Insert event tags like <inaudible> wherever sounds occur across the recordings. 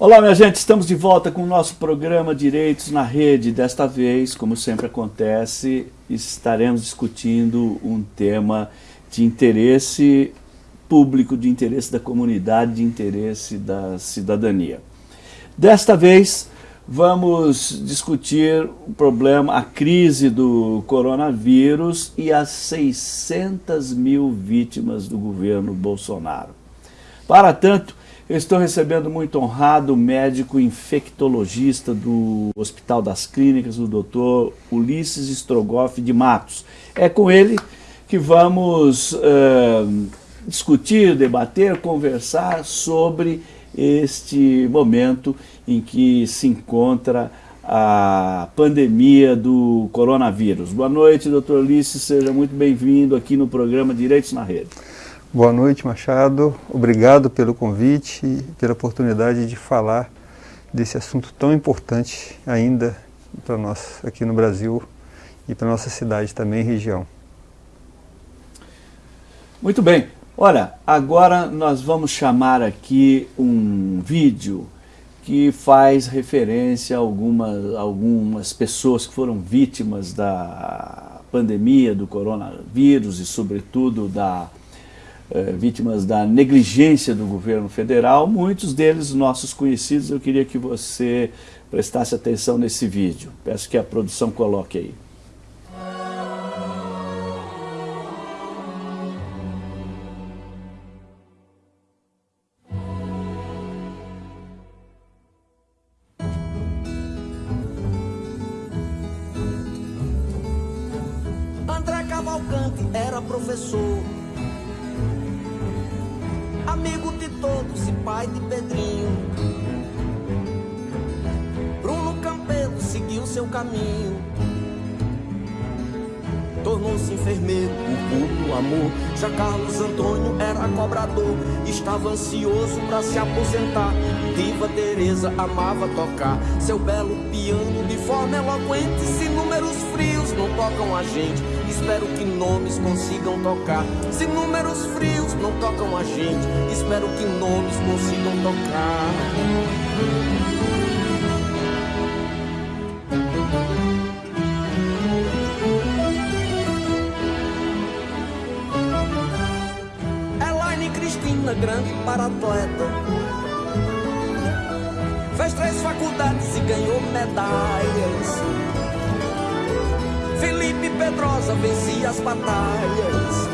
Olá, minha gente, estamos de volta com o nosso programa Direitos na Rede. Desta vez, como sempre acontece, estaremos discutindo um tema de interesse público, de interesse da comunidade, de interesse da cidadania. Desta vez, vamos discutir o problema, a crise do coronavírus e as 600 mil vítimas do governo Bolsonaro. Para tanto, eu estou recebendo muito honrado o médico infectologista do Hospital das Clínicas, o doutor Ulisses Strogoff de Matos. É com ele que vamos uh, discutir, debater, conversar sobre este momento em que se encontra a pandemia do coronavírus. Boa noite, doutor Ulisses, seja muito bem-vindo aqui no programa Direitos na Rede. Boa noite, Machado. Obrigado pelo convite e pela oportunidade de falar desse assunto tão importante ainda para nós aqui no Brasil e para nossa cidade também região. Muito bem. Olha, agora nós vamos chamar aqui um vídeo que faz referência a algumas, algumas pessoas que foram vítimas da pandemia do coronavírus e sobretudo da é, vítimas da negligência do governo federal, muitos deles nossos conhecidos. Eu queria que você prestasse atenção nesse vídeo. Peço que a produção coloque aí. Seu belo piano de forma eloquente. Se números frios não tocam a gente, espero que nomes consigam tocar. Se números frios não tocam a gente, espero que nomes consigam tocar. Elaine Cristina, grande para atleta. Medalhas. Felipe Pedrosa vencia as batalhas.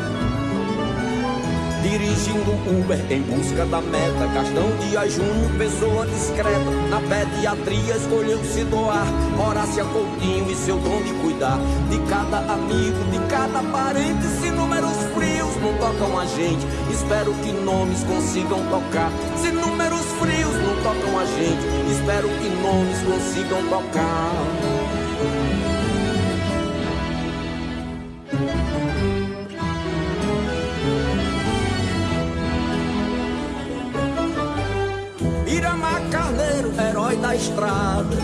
Dirigindo Uber em busca da meta Gastão Dias Júnior, pessoa discreta Na pediatria escolheu se doar Horácia Coutinho e seu dom de cuidar De cada amigo, de cada parente Se números frios não tocam a gente Espero que nomes consigam tocar Se gente Espero que nomes consigam tocar herói da estrada.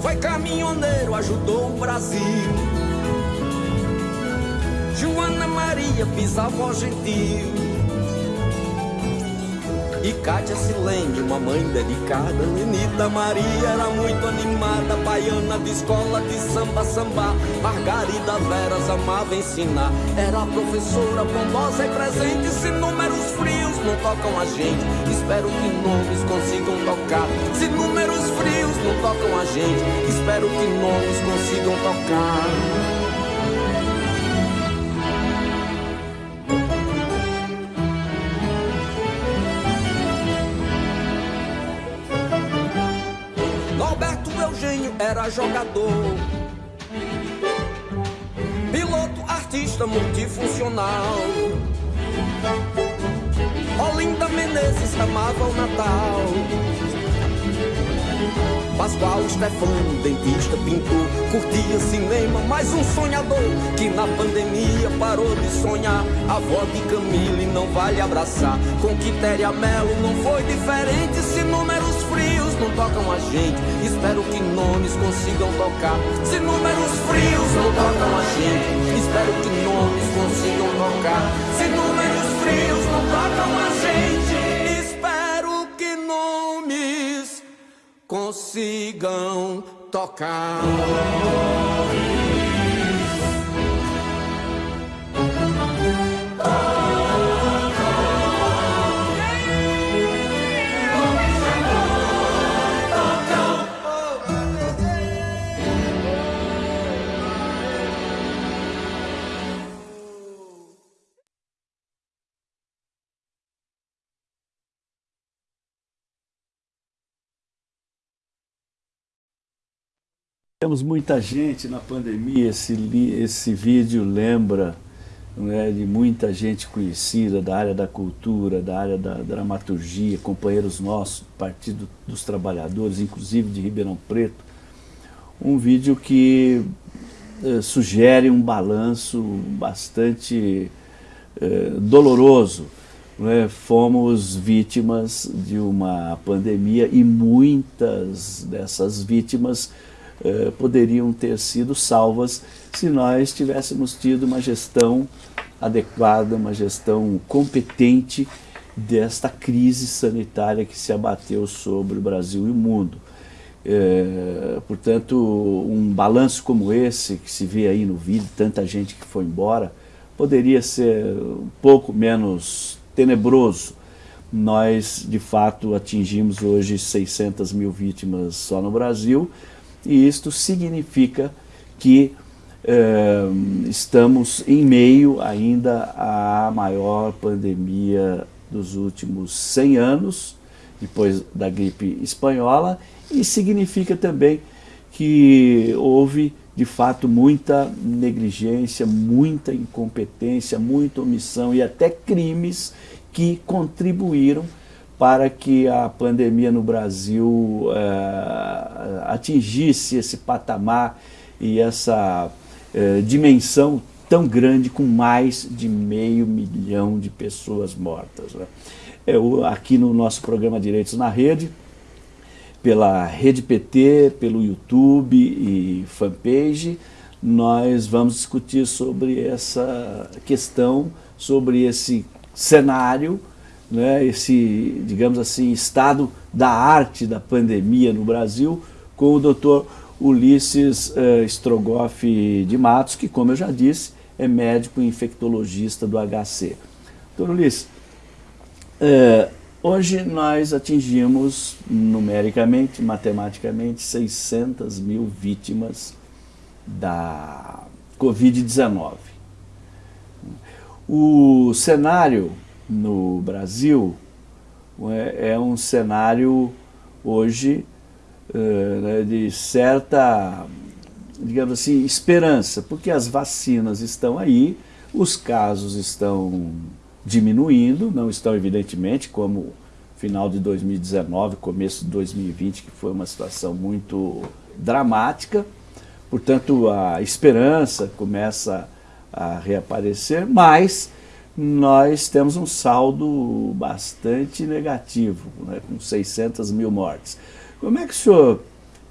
Foi caminhoneiro, ajudou o Brasil. Joana Maria, bisavó gentil. E Cátia Silene, uma mãe dedicada Lenita Maria era muito animada Baiana de escola de samba, samba Margarida Veras amava ensinar. Era professora bondosa e presente Se números frios não tocam a gente Espero que nomes consigam tocar. Se números frios não tocam a gente Espero que nomes consigam tocar jogador. Piloto, artista multifuncional. Olinda Menezes amava o Natal. Pascoal Stefano, dentista, pintor, curtia cinema, mais um sonhador que na pandemia parou de sonhar. A avó de Camille não vale abraçar. Com Quitéria Melo não foi diferente. Se números frios não tocam a gente, espero que nomes consigam tocar. Se números frios não tocam a gente, espero que nomes consigam tocar. Se números frios não tocam a gente, consigam tocar. Temos muita gente na pandemia, esse, esse vídeo lembra né, de muita gente conhecida da área da cultura, da área da dramaturgia, companheiros nossos, Partido dos Trabalhadores, inclusive de Ribeirão Preto. Um vídeo que eh, sugere um balanço bastante eh, doloroso. Né? Fomos vítimas de uma pandemia e muitas dessas vítimas eh, poderiam ter sido salvas se nós tivéssemos tido uma gestão adequada, uma gestão competente desta crise sanitária que se abateu sobre o Brasil e o mundo. É, portanto, um balanço como esse, que se vê aí no vídeo, tanta gente que foi embora, poderia ser um pouco menos tenebroso. Nós, de fato, atingimos hoje 600 mil vítimas só no Brasil, e isto significa que eh, estamos em meio ainda à maior pandemia dos últimos 100 anos, depois da gripe espanhola, e significa também que houve de fato muita negligência, muita incompetência, muita omissão e até crimes que contribuíram para que a pandemia no Brasil é, atingisse esse patamar e essa é, dimensão tão grande com mais de meio milhão de pessoas mortas. Né? Eu, aqui no nosso programa Direitos na Rede, pela Rede PT, pelo YouTube e fanpage, nós vamos discutir sobre essa questão, sobre esse cenário né, esse, digamos assim, estado da arte da pandemia no Brasil com o doutor Ulisses uh, Strogoff de Matos, que, como eu já disse, é médico infectologista do HC. Doutor Ulisses, uh, hoje nós atingimos numericamente, matematicamente, 600 mil vítimas da Covid-19. O cenário no Brasil é, é um cenário hoje né, de certa, digamos assim, esperança, porque as vacinas estão aí, os casos estão diminuindo, não estão evidentemente como final de 2019, começo de 2020, que foi uma situação muito dramática, portanto a esperança começa a reaparecer, mas nós temos um saldo bastante negativo, né, com 600 mil mortes. Como é que o senhor...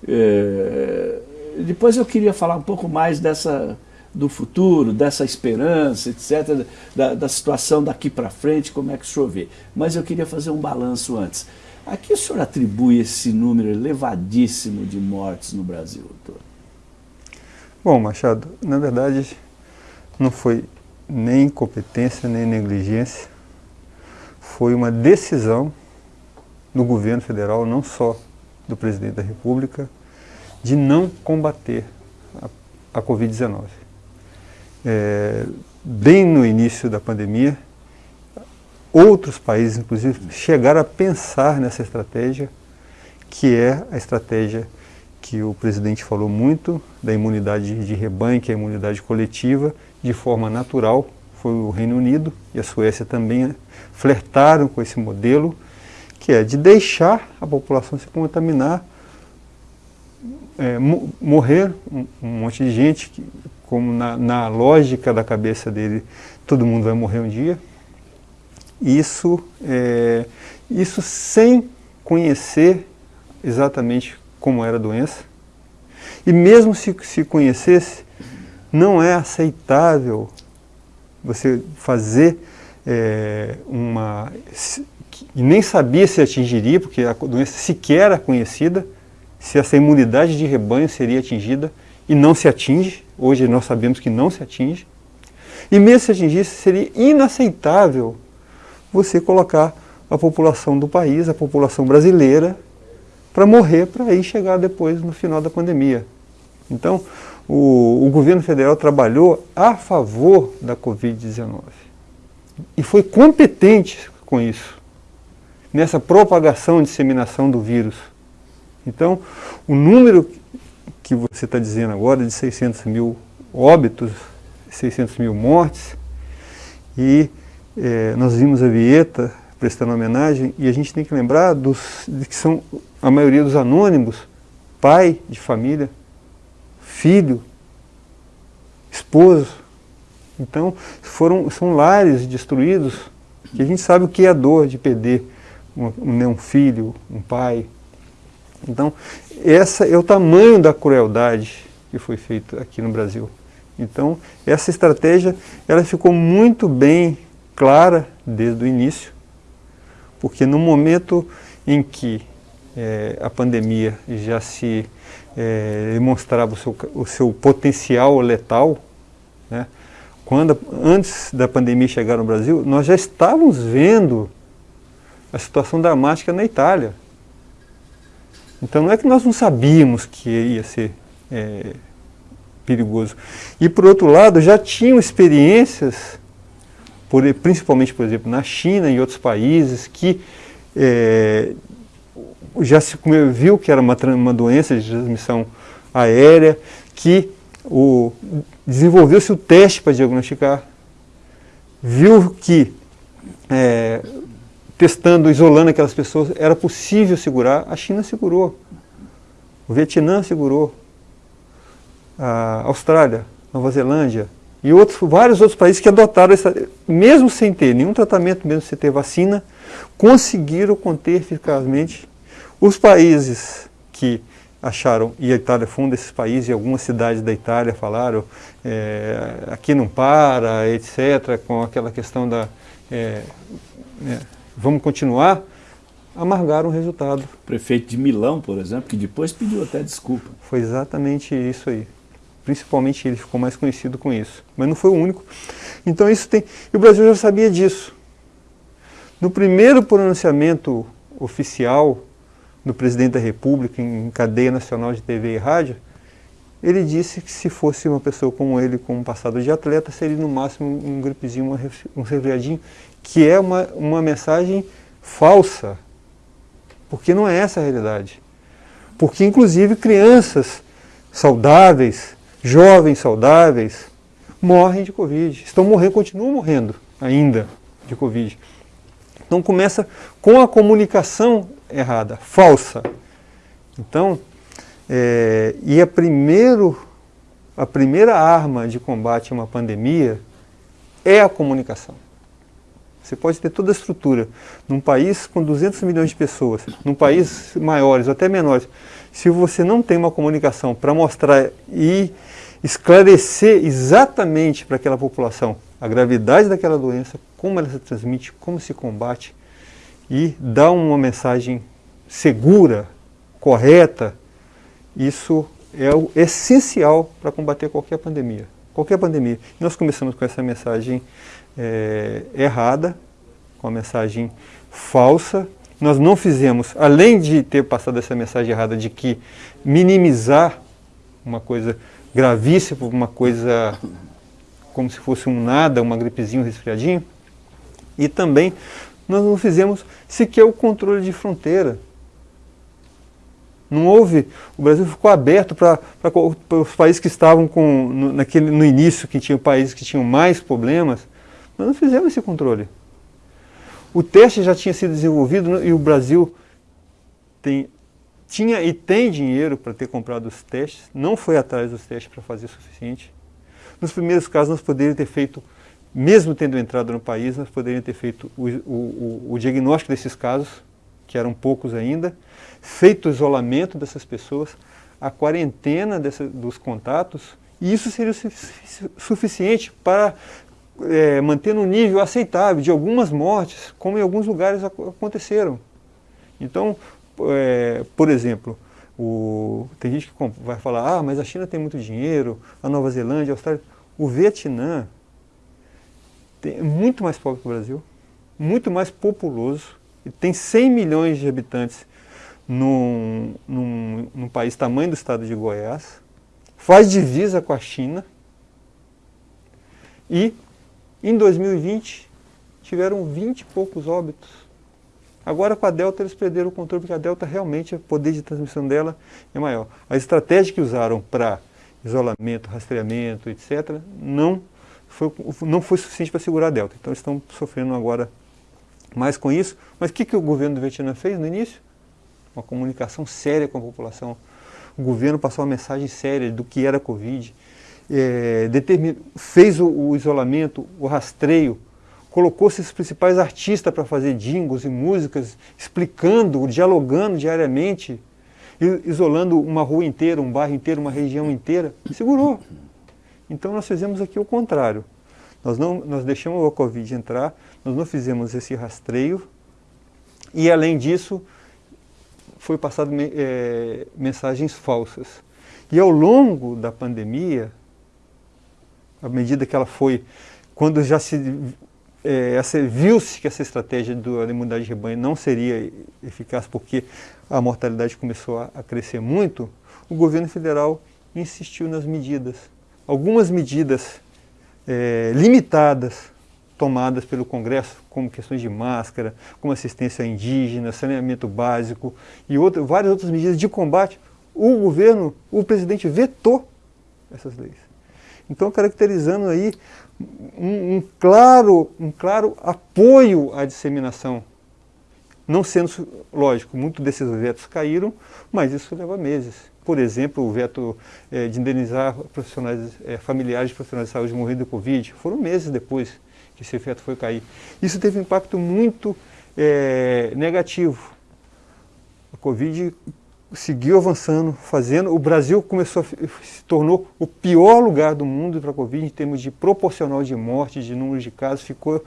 É, depois eu queria falar um pouco mais dessa do futuro, dessa esperança, etc., da, da situação daqui para frente, como é que o senhor vê. Mas eu queria fazer um balanço antes. A que o senhor atribui esse número elevadíssimo de mortes no Brasil, doutor? Bom, Machado, na verdade, não foi nem incompetência, nem negligência. Foi uma decisão do governo federal, não só do presidente da República, de não combater a, a Covid-19. É, bem no início da pandemia, outros países, inclusive, chegaram a pensar nessa estratégia, que é a estratégia que o presidente falou muito, da imunidade de rebanho, que é a imunidade coletiva, de forma natural, foi o Reino Unido e a Suécia também flertaram com esse modelo, que é de deixar a população se contaminar, é, morrer um, um, monte de gente, que, como na, na, lógica da cabeça dele, todo mundo vai morrer um dia. Isso, é, isso sem conhecer exatamente como era a doença. E mesmo se, se conhecesse, não é aceitável você fazer é, uma... E nem sabia se atingiria, porque a doença sequer era conhecida, se essa imunidade de rebanho seria atingida e não se atinge, hoje nós sabemos que não se atinge, e mesmo se atingisse, seria inaceitável você colocar a população do país, a população brasileira, para morrer, para aí chegar depois no final da pandemia. Então, o, o governo federal trabalhou a favor da Covid-19 e foi competente com isso, nessa propagação e disseminação do vírus. Então, o número que você está dizendo agora de 600 mil óbitos, 600 mil mortes, e é, nós vimos a Vieta prestando homenagem, e a gente tem que lembrar dos, de que são a maioria dos anônimos, pai de família, filho, esposo. Então, foram, são lares destruídos, que a gente sabe o que é a dor de perder um, um filho, um pai. Então, essa é o tamanho da crueldade que foi feita aqui no Brasil. Então, essa estratégia, ela ficou muito bem clara desde o início, porque no momento em que é, a pandemia já se é, demonstrava o seu, o seu potencial letal, né? quando antes da pandemia chegar no Brasil, nós já estávamos vendo a situação dramática na Itália. Então não é que nós não sabíamos que ia ser é, perigoso. E por outro lado, já tinham experiências, por, principalmente, por exemplo, na China e outros países, que é, já se viu que era uma, uma doença de transmissão aérea, que desenvolveu-se o teste para diagnosticar, viu que é, testando, isolando aquelas pessoas, era possível segurar, a China segurou, o Vietnã segurou, a Austrália, Nova Zelândia e outros, vários outros países que adotaram, essa, mesmo sem ter nenhum tratamento, mesmo sem ter vacina, conseguiram conter eficazmente os países que acharam, e a Itália foi um desses países, e algumas cidades da Itália falaram, é, aqui não para, etc., com aquela questão da, é, é, vamos continuar, amargaram o resultado. O prefeito de Milão, por exemplo, que depois pediu até desculpa. Foi exatamente isso aí. Principalmente ele ficou mais conhecido com isso. Mas não foi o único. Então isso tem... E o Brasil já sabia disso. No primeiro pronunciamento oficial do presidente da República em cadeia nacional de TV e rádio, ele disse que se fosse uma pessoa como ele, com um passado de atleta, seria no máximo um gripezinho, um resfriadinho, que é uma, uma mensagem falsa, porque não é essa a realidade. Porque, inclusive, crianças saudáveis, jovens saudáveis, morrem de Covid. Estão morrendo, continuam morrendo ainda de Covid. Então começa com a comunicação errada, falsa. Então, é, e a, primeiro, a primeira arma de combate a uma pandemia é a comunicação. Você pode ter toda a estrutura num país com 200 milhões de pessoas, num país maiores ou até menores. Se você não tem uma comunicação para mostrar e esclarecer exatamente para aquela população a gravidade daquela doença, como ela se transmite, como se combate, e dar uma mensagem segura, correta, isso é o essencial para combater qualquer pandemia. Qualquer pandemia. Nós começamos com essa mensagem é, errada, com a mensagem falsa. Nós não fizemos, além de ter passado essa mensagem errada de que minimizar uma coisa gravíssima, uma coisa como se fosse um nada, uma gripezinha, um resfriadinho, e também nós não fizemos sequer o controle de fronteira. Não houve, o Brasil ficou aberto para os países que estavam com, no, naquele, no início, que tinham países que tinham mais problemas, nós não fizemos esse controle. O teste já tinha sido desenvolvido e o Brasil tem, tinha e tem dinheiro para ter comprado os testes, não foi atrás dos testes para fazer o suficiente. Nos primeiros casos nós poderíamos ter feito mesmo tendo entrado no país, nós poderíamos ter feito o, o, o diagnóstico desses casos, que eram poucos ainda, feito o isolamento dessas pessoas, a quarentena dessa, dos contatos, e isso seria suficiente para é, manter no nível aceitável de algumas mortes, como em alguns lugares aconteceram. Então, é, por exemplo, O, tem gente que vai falar, ah, mas a China tem muito dinheiro, a Nova Zelândia, a Austrália. O Vietnã é muito mais pobre que o Brasil, muito mais populoso, tem 100 milhões de habitantes num, num, num país tamanho do estado de Goiás, faz divisa com a China, e em 2020 tiveram 20 e poucos óbitos. Agora com a Delta eles perderam o controle, porque a Delta realmente, o poder de transmissão dela é maior. A estratégia que usaram para isolamento, rastreamento, etc., não foi, não foi suficiente para segurar a Delta. Então eles estão sofrendo agora mais com isso. Mas o que, que o governo do Vietnã fez no início? Uma comunicação séria com a população. O governo passou uma mensagem séria do que era a Covid, é, fez o, o isolamento, o rastreio, colocou seus principais artistas para fazer jingles e músicas, explicando, dialogando diariamente, isolando uma rua inteira, um bairro inteiro, uma região inteira, segurou. Então nós fizemos aqui o contrário. Nós, não, nós deixamos a Covid entrar, nós não fizemos esse rastreio e além disso foi passado é, mensagens falsas. E ao longo da pandemia, à medida que ela foi, quando já se é, viu-se que essa estratégia da imunidade de rebanho não seria eficaz porque a mortalidade começou a, a crescer muito, o governo federal insistiu nas medidas. Algumas medidas é, limitadas tomadas pelo Congresso, como questões de máscara, como assistência indígena, saneamento básico e outra, várias outras medidas de combate, o governo, o presidente vetou essas leis. Então, caracterizando aí um, um, claro, um claro apoio à disseminação. Não sendo, lógico, muitos desses vetos caíram, mas isso leva meses. Por exemplo, o veto é, de indenizar profissionais, é, familiares de profissionais de saúde morrendo de Covid, foram meses depois que esse veto foi cair. Isso teve um impacto muito é, negativo. A Covid seguiu avançando, fazendo. O Brasil começou se tornou o pior lugar do mundo para a Covid em termos de proporcional de morte, de número de casos. Ficou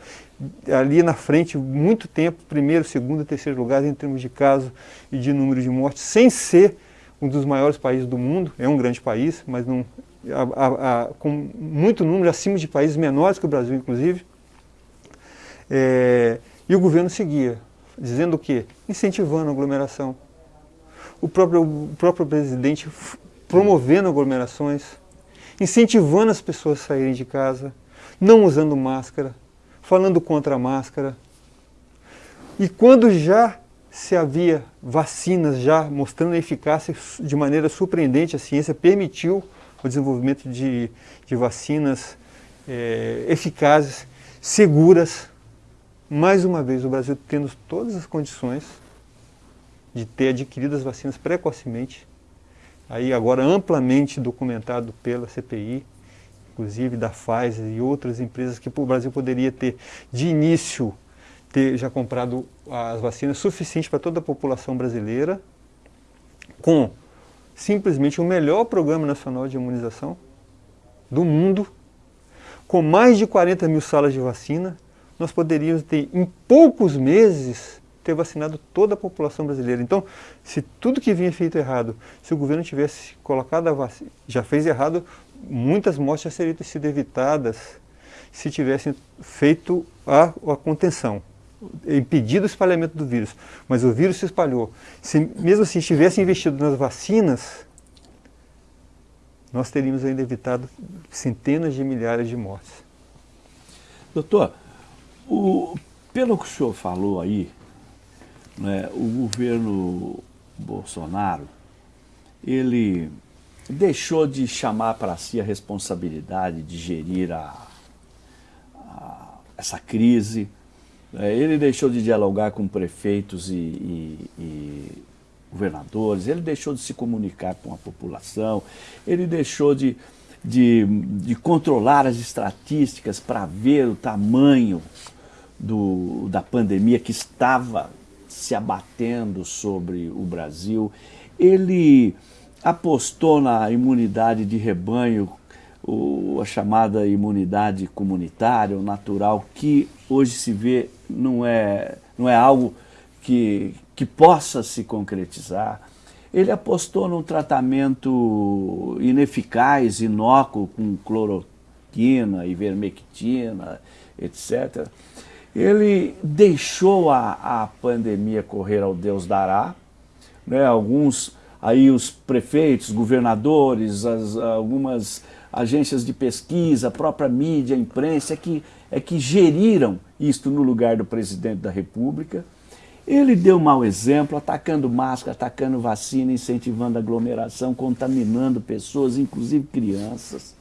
ali na frente muito tempo, primeiro, segundo, terceiro lugar em termos de casos e de número de mortes, sem ser um dos maiores países do mundo. É um grande país, mas não, a, a, a, com muito número acima de países menores que o Brasil, inclusive. É, e o governo seguia, dizendo o quê? Incentivando a aglomeração o próprio, o próprio presidente promovendo aglomerações, incentivando as pessoas a saírem de casa, não usando máscara, falando contra a máscara. E quando já se havia vacinas já mostrando eficácia de maneira surpreendente, a ciência permitiu o desenvolvimento de, de vacinas é, eficazes, seguras. Mais uma vez, o Brasil tendo todas as condições de ter adquirido as vacinas precocemente, aí agora amplamente documentado pela CPI, inclusive da Pfizer e outras empresas que o Brasil poderia ter de início ter já comprado as vacinas suficientes para toda a população brasileira, com simplesmente o melhor programa nacional de imunização do mundo, com mais de 40 mil salas de vacina, nós poderíamos ter em poucos meses ter vacinado toda a população brasileira. Então, se tudo que vinha feito errado, se o governo tivesse colocado a vacina, já fez errado, muitas mortes já seriam sido evitadas se tivessem feito a, a contenção, impedido o espalhamento do vírus. Mas o vírus se espalhou. Se mesmo assim tivesse investido nas vacinas, nós teríamos ainda evitado centenas de milhares de mortes. Doutor, o, pelo que o senhor falou aí, né, o governo Bolsonaro, ele deixou de chamar para si a responsabilidade de gerir a, a, essa crise, né, ele deixou de dialogar com prefeitos e, e, e governadores, ele deixou de se comunicar com a população, ele deixou de, de, de controlar as estatísticas para ver o tamanho do, da pandemia que estava se abatendo sobre o Brasil. Ele apostou na imunidade de rebanho, o, a chamada imunidade comunitária, ou natural, que hoje se vê não é, não é algo que, que possa se concretizar. ele apostou num tratamento ineficaz, inócuo, com cloroquina, ivermectina, etc. Ele deixou a, a pandemia correr ao Deus dará, né? alguns aí os prefeitos, governadores, as, algumas agências de pesquisa, a própria mídia, a imprensa, é que, é que geriram isto no lugar do presidente da República. Ele deu mau exemplo, atacando máscara, atacando vacina, incentivando aglomeração, contaminando pessoas, inclusive crianças.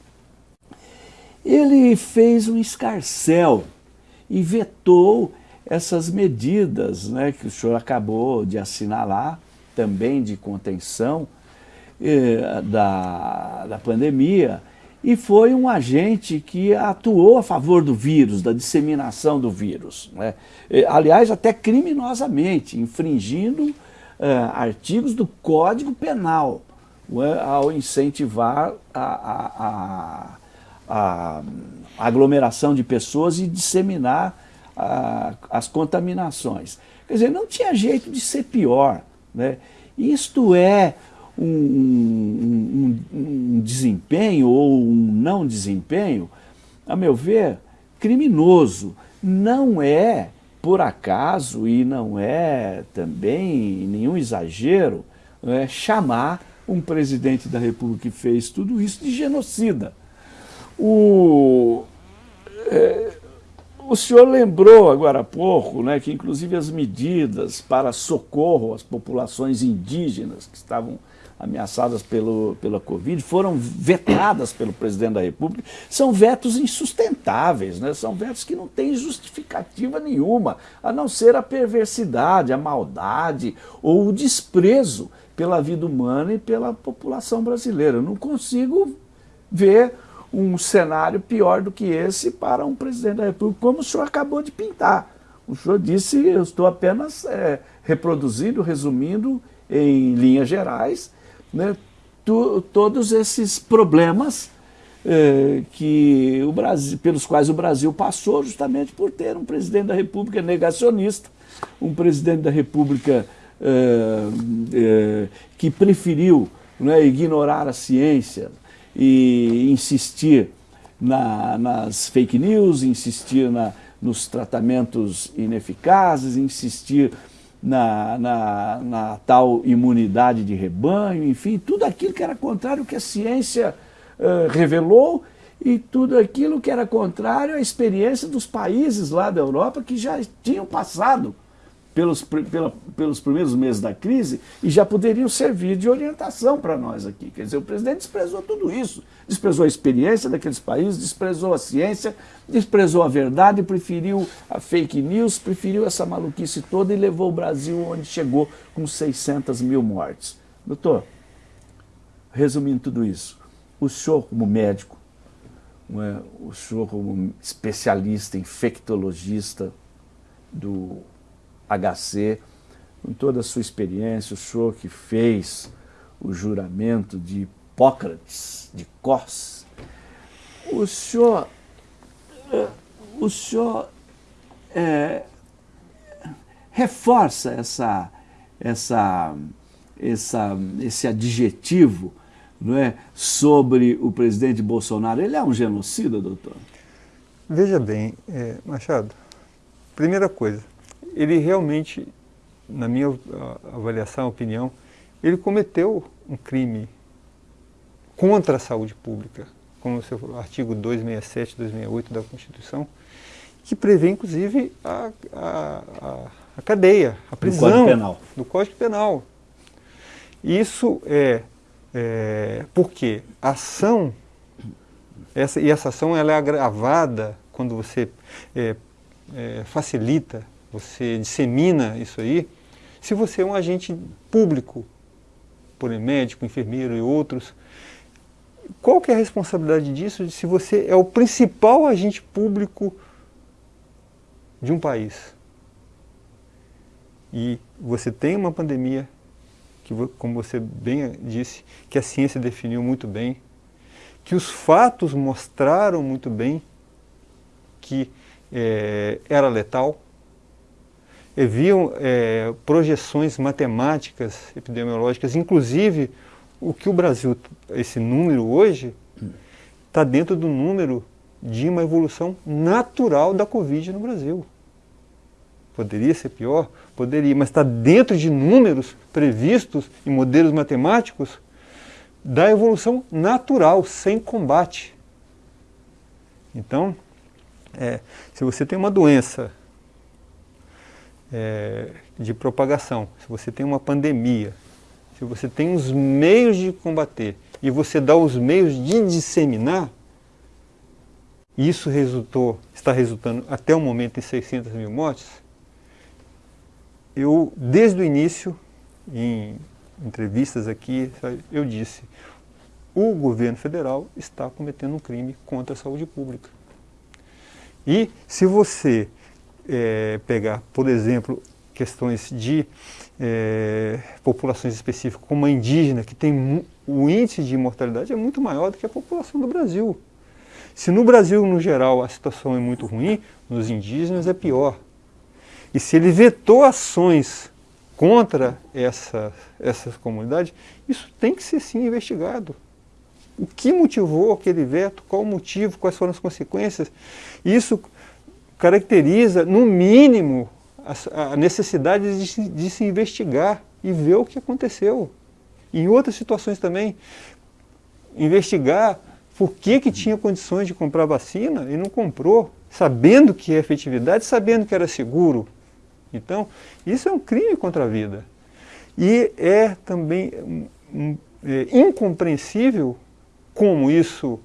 Ele fez um escarcel e vetou essas medidas né, que o senhor acabou de assinalar, também de contenção eh, da, da pandemia, e foi um agente que atuou a favor do vírus, da disseminação do vírus. Né? Aliás, até criminosamente, infringindo eh, artigos do Código Penal, né? ao incentivar a, a, a, a, aglomeração de pessoas e disseminar as contaminações. Quer dizer, não tinha jeito de ser pior. Né? Isto é um, um, um, desempenho ou um não desempenho, a meu ver, criminoso. Não é, por acaso, e não é também nenhum exagero, é, chamar um presidente da República que fez tudo isso de genocida. O, é, o senhor lembrou agora há pouco né, que inclusive as medidas para socorro às populações indígenas que estavam ameaçadas pelo, pela Covid, foram vetadas pelo presidente da República, são vetos insustentáveis, né? são vetos que não têm justificativa nenhuma, a não ser a perversidade, a maldade ou o desprezo pela vida humana e pela população brasileira. Eu não consigo ver um cenário pior do que esse para um presidente da República, como o senhor acabou de pintar. O senhor disse, eu estou apenas é, reproduzindo, resumindo em linhas gerais, né, tu, todos esses problemas é, que o Brasil, pelos quais o Brasil passou justamente por ter um presidente da República negacionista, um presidente da República é, é, que preferiu né, ignorar a ciência e insistir na, nas fake news, insistir na, nos tratamentos ineficazes, insistir na, na, na, tal imunidade de rebanho, enfim, tudo aquilo que era contrário ao que a ciência uh, revelou e tudo aquilo que era contrário à experiência dos países lá da Europa que já tinham passado pelos, pela, pelos primeiros meses da crise e já poderiam servir de orientação para nós aqui. Quer dizer, o presidente desprezou tudo isso, desprezou a experiência daqueles países, desprezou a ciência, desprezou a verdade, preferiu a fake news, preferiu essa maluquice toda e levou o Brasil onde chegou com 600 mil mortes. Doutor, resumindo tudo isso, o senhor como médico, é, o senhor como especialista, infectologista do HC, com toda a sua experiência, o senhor que fez o juramento de Hipócrates, de Cos, o senhor, o senhor é, reforça essa, essa, essa, esse adjetivo não é, sobre o presidente Bolsonaro. Ele é um genocida, doutor? Veja bem, é, Machado, primeira coisa, ele realmente, na minha avaliação, opinião, ele cometeu um crime contra a saúde pública, como o seu artigo 267, 268 da Constituição, que prevê, inclusive, a, a, a, a cadeia, a prisão do Código Penal. Do Código Penal. Isso é, é porque a ação, essa, e essa ação ela é agravada quando você é, é, facilita você dissemina isso aí, se você é um agente público, por médico, enfermeiro e outros, qual que é a responsabilidade disso se você é o principal agente público de um país? E você tem uma pandemia, que como você bem disse, que a ciência definiu muito bem, que os fatos mostraram muito bem que é, era letal, haviam é, projeções matemáticas epidemiológicas, inclusive o que o Brasil, esse número hoje, está dentro do número de uma evolução natural da Covid no Brasil. Poderia ser pior? Poderia, mas está dentro de números previstos em modelos matemáticos da evolução natural, sem combate. Então, é, se você tem uma doença é, de propagação, se você tem uma pandemia, se você tem os meios de combater e você dá os meios de disseminar, isso resultou, está resultando até o momento em 600 mil mortes, eu, desde o início, em entrevistas aqui, eu disse, o governo federal está cometendo um crime contra a saúde pública. E se você é, pegar, por exemplo, questões de é, populações específicas, como a indígena, que tem o índice de mortalidade é muito maior do que a população do Brasil. Se no Brasil, no geral, a situação é muito ruim, nos indígenas é pior. E se ele vetou ações contra essa, essas comunidades, isso tem que ser sim investigado. O que motivou aquele veto, qual o motivo, quais foram as consequências. Isso caracteriza, no mínimo, a, a necessidade de se, de se investigar e ver o que aconteceu. Em outras situações também, investigar por que, que tinha condições de comprar vacina e não comprou, sabendo que é efetividade, sabendo que era seguro. Então, isso é um crime contra a vida. E é também um, é, incompreensível como isso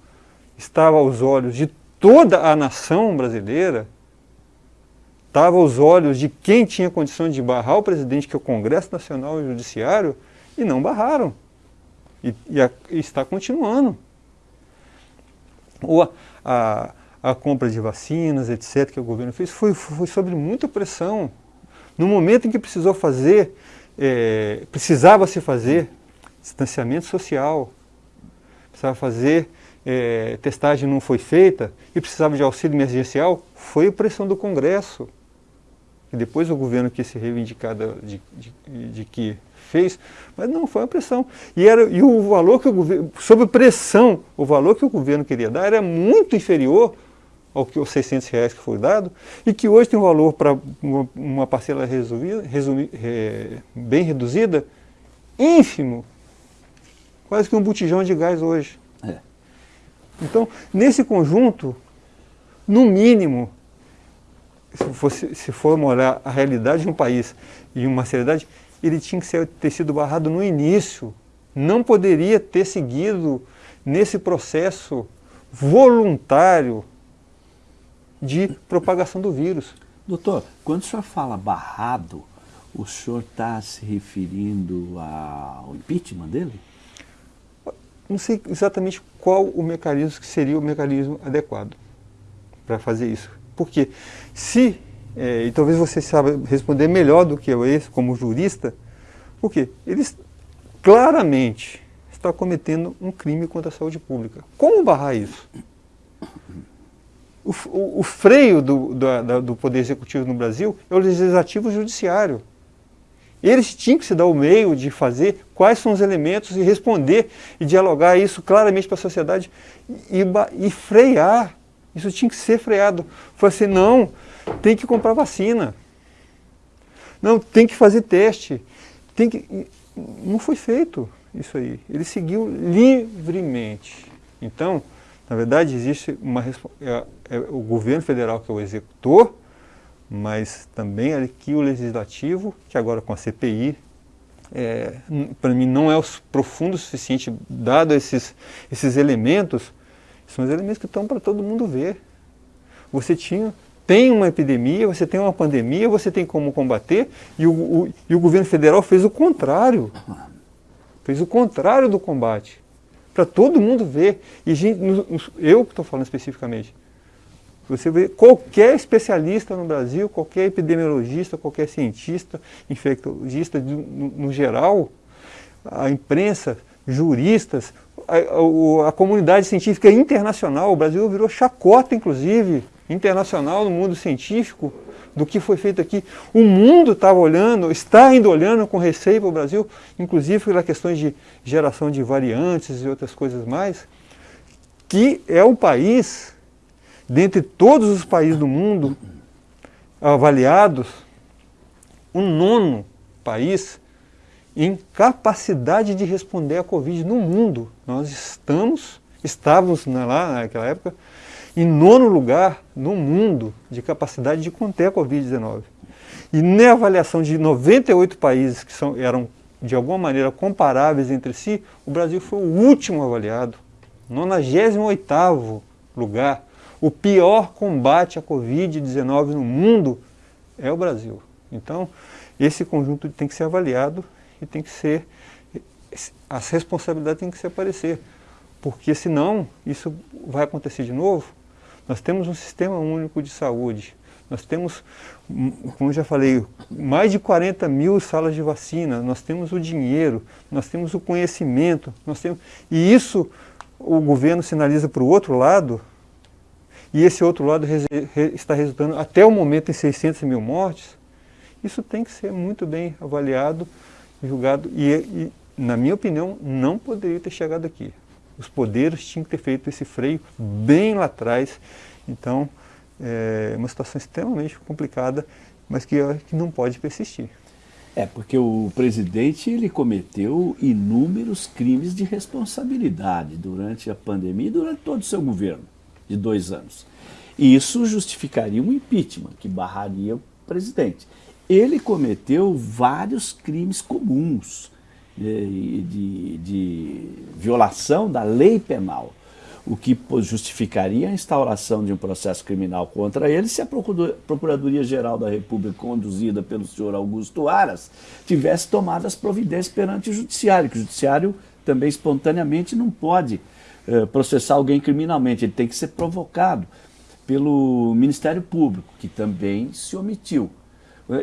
estava aos olhos de toda a nação brasileira, estava aos olhos de quem tinha condições de barrar o presidente, que é o Congresso Nacional e o Judiciário, e não barraram. E, e, a, e está continuando. Ou a, a, a, compra de vacinas, etc., que o governo fez, foi, foi sobre muita pressão. No momento em que precisou fazer, é, precisava se fazer distanciamento social, precisava fazer, é, testagem não foi feita e precisava de auxílio emergencial, foi pressão do Congresso. E depois o governo quis se reivindicar de, de, de, que fez, mas não, foi uma pressão. E, era, e o valor que o governo, sob pressão, o valor que o governo queria dar era muito inferior ao que os 600 reais que foi dado, e que hoje tem um valor para uma, uma, parcela resumida, resumi, é, bem reduzida, ínfimo, quase que um botijão de gás hoje. É. Então, nesse conjunto, no mínimo, se, fosse, se for olhar a realidade de um país e uma seriedade, ele tinha que ser, ter sido barrado no início. Não poderia ter seguido nesse processo voluntário de propagação do vírus. Doutor, quando o senhor fala barrado, o senhor está se referindo ao impeachment dele? Não sei exatamente qual o mecanismo que seria o mecanismo adequado para fazer isso. Porque se, é, e talvez você saiba responder melhor do que eu como jurista, porque eles claramente está cometendo um crime contra a saúde pública. Como barrar isso? O, o, o freio do, do, do Poder Executivo no Brasil é o Legislativo e o Judiciário. Eles tinham que se dar o meio de fazer quais são os elementos e responder e dialogar isso claramente para a sociedade e, e, frear. Isso tinha que ser freado. Foi assim, não, tem que comprar vacina. Não, tem que fazer teste. Tem que... Não foi feito isso aí. Ele seguiu livremente. Então, na verdade, existe uma é, é o governo federal que é o executor, mas também aqui o legislativo, que agora com a CPI, é, para mim não é profundo o suficiente, dado esses, esses elementos, são os elementos que estão para todo mundo ver. Você tinha, tem uma epidemia, você tem uma pandemia, você tem como combater, e o, o, e o governo federal fez o contrário. Fez o contrário do combate para todo mundo ver. E gente, eu que estou falando especificamente. Você vê qualquer especialista no Brasil, qualquer epidemiologista, qualquer cientista, infectologista no, no geral, a imprensa, juristas, a, a, a, comunidade científica internacional, o Brasil virou chacota, inclusive, internacional no mundo científico, do que foi feito aqui. O mundo estava olhando, está ainda olhando com receio para o Brasil, inclusive pelas questões de geração de variantes e outras coisas mais, que é o país, dentre todos os países do mundo avaliados, o nono país em capacidade de responder à Covid no mundo. Nós estamos, estávamos lá naquela época, em nono lugar no mundo de capacidade de conter a Covid-19. E na avaliação de 98 países que são, eram de alguma maneira comparáveis entre si, o Brasil foi o último avaliado, 98º lugar. O pior combate à Covid-19 no mundo é o Brasil. Então, esse conjunto tem que ser avaliado e tem que ser, as responsabilidades têm que se aparecer, porque senão isso vai acontecer de novo. Nós temos um sistema único de saúde, nós temos, como já falei, mais de 40 mil salas de vacina, nós temos o dinheiro, nós temos o conhecimento, nós temos, e isso o governo sinaliza para o outro lado, e esse outro lado está resultando até o momento em 600 mil mortes, isso tem que ser muito bem avaliado julgado e, e, na minha opinião, não poderia ter chegado aqui. Os poderes tinham que ter feito esse freio bem lá atrás. Então, é uma situação extremamente complicada, mas que, que não pode persistir. É, porque o presidente ele cometeu inúmeros crimes de responsabilidade durante a pandemia e durante todo o seu governo de dois anos. E isso justificaria um impeachment, que barraria o presidente ele cometeu vários crimes comuns de, de, de, violação da lei penal, o que justificaria a instauração de um processo criminal contra ele se a Procuradoria-Geral da República, conduzida pelo senhor Augusto Aras, tivesse tomado as providências perante o Judiciário, que o Judiciário também espontaneamente não pode eh, processar alguém criminalmente, ele tem que ser provocado pelo Ministério Público, que também se omitiu.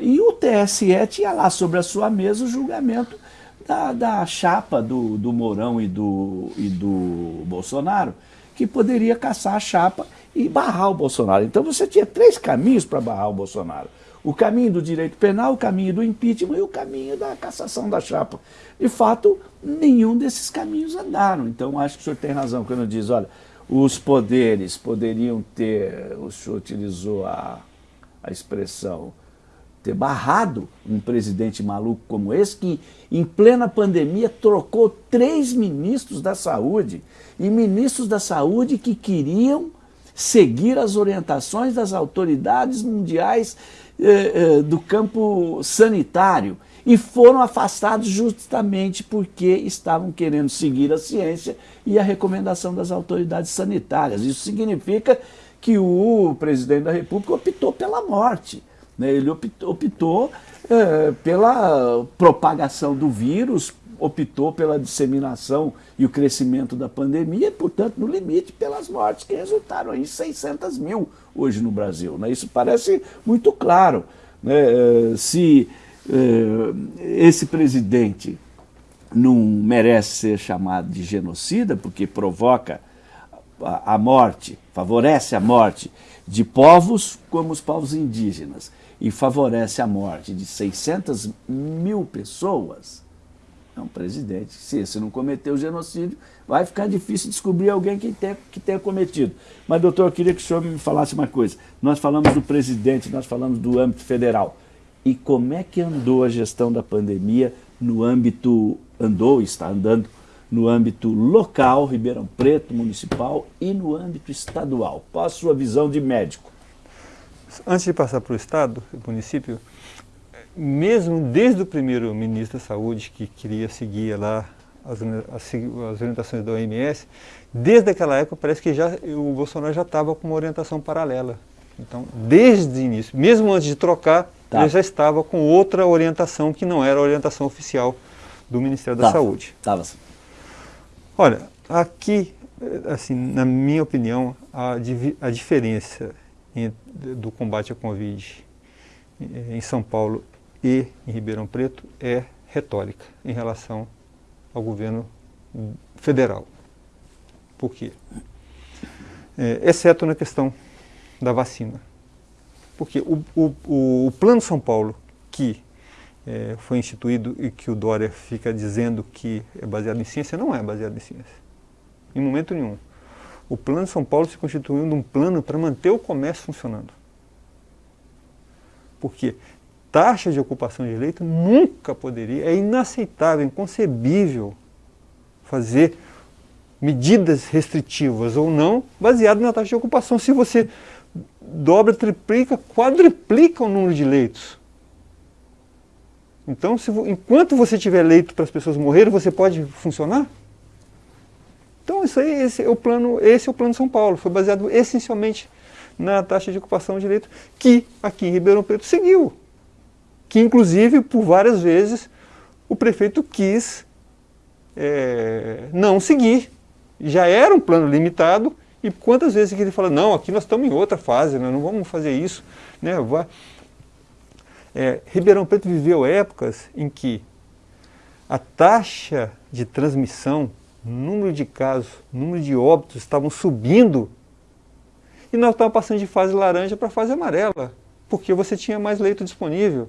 E o TSE tinha lá sobre a sua mesa o julgamento da, da chapa do, do Mourão e do, e do Bolsonaro, que poderia caçar a chapa e barrar o Bolsonaro. Então você tinha três caminhos para barrar o Bolsonaro. O caminho do direito penal, o caminho do impeachment e o caminho da cassação da chapa. De fato, nenhum desses caminhos andaram. Então acho que o senhor tem razão quando diz, olha, os poderes poderiam ter, o senhor utilizou a, a expressão, ter barrado um presidente maluco como esse, que em plena pandemia trocou três ministros da saúde, e ministros da saúde que queriam seguir as orientações das autoridades mundiais eh, eh, do campo sanitário, e foram afastados justamente porque estavam querendo seguir a ciência e a recomendação das autoridades sanitárias. Isso significa que o presidente da República optou pela morte. Né? Ele optou, é, pela propagação do vírus, optou pela disseminação e o crescimento da pandemia, e, portanto, no limite, pelas mortes que resultaram em 600 mil hoje no Brasil. Né? Isso parece muito claro. Né? É, se é, esse presidente não merece ser chamado de genocida, porque provoca a morte, favorece a morte de povos como os povos indígenas, e favorece a morte de 600 mil pessoas, é um presidente. Se esse não cometeu genocídio, vai ficar difícil descobrir alguém que tenha, que tenha cometido. Mas, doutor, eu queria que o senhor me falasse uma coisa. Nós falamos do presidente, nós falamos do âmbito federal. E como é que andou a gestão da pandemia no âmbito, andou, está andando, no âmbito local, Ribeirão Preto, municipal, e no âmbito estadual? Qual a sua visão de médico? Antes de passar para o Estado, o município, mesmo desde o primeiro ministro da Saúde, que queria seguir lá as, as, as, orientações da OMS, desde aquela época parece que já, o Bolsonaro já estava com uma orientação paralela. Então, desde o início, mesmo antes de trocar, tá. ele já estava com outra orientação que não era a orientação oficial do Ministério da Saúde. Tava. Olha, aqui, assim, na minha opinião, a, a diferença do combate à Covid em São Paulo e em Ribeirão Preto é retórica em relação ao governo federal. Por quê? É, exceto na questão da vacina. Porque o, o, o Plano São Paulo, que é, foi instituído e que o Dória fica dizendo que é baseado em ciência, não é baseado em ciência. Em momento nenhum. O Plano São Paulo se constituiu num plano para manter o comércio funcionando. Porque taxa de ocupação de leito nunca poderia, é inaceitável, inconcebível fazer medidas restritivas ou não, baseado na taxa de ocupação. Se você dobra, triplica, quadriplica o número de leitos. Então, se, enquanto você tiver leito para as pessoas morrerem, você pode funcionar? Então, isso aí, esse é o plano, esse é o plano São Paulo. Foi baseado essencialmente na taxa de ocupação de leito, que aqui em Ribeirão Preto seguiu. Que, inclusive, por várias vezes, o prefeito quis é, não seguir. Já era um plano limitado, e quantas vezes que ele fala, não, aqui nós estamos em outra fase, nós não vamos fazer isso. Né? É, Ribeirão Preto viveu épocas em que a taxa de transmissão, número de casos, número de óbitos estavam subindo e nós estávamos passando de fase laranja para fase amarela, porque você tinha mais leito disponível.